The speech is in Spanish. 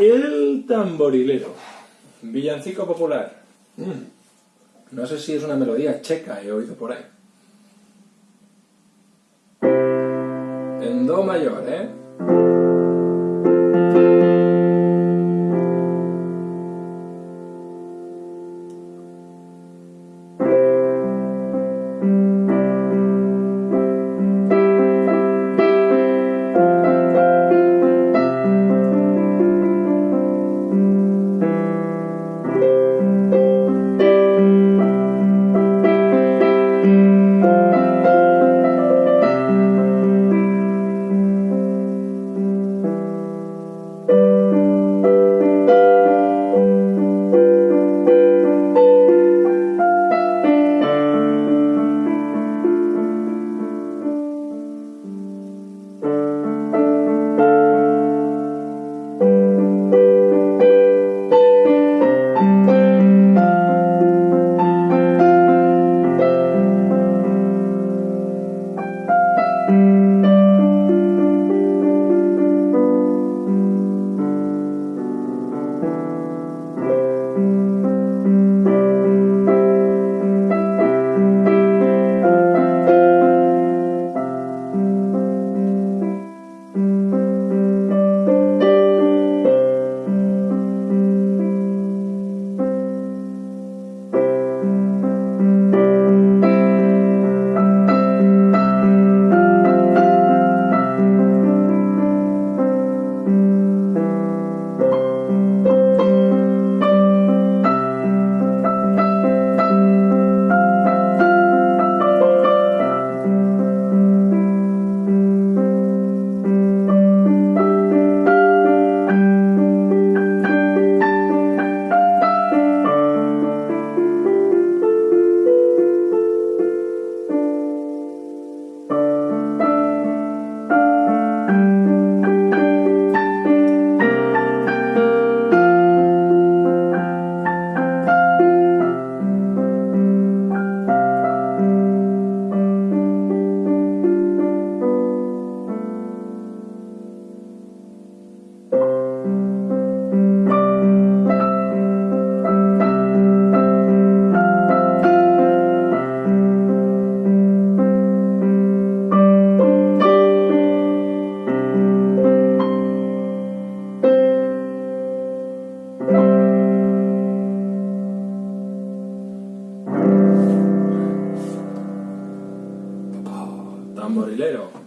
El tamborilero. Villancico popular. Mm. No sé si es una melodía checa, he oído por ahí. En do mayor, ¿eh? tamborilero.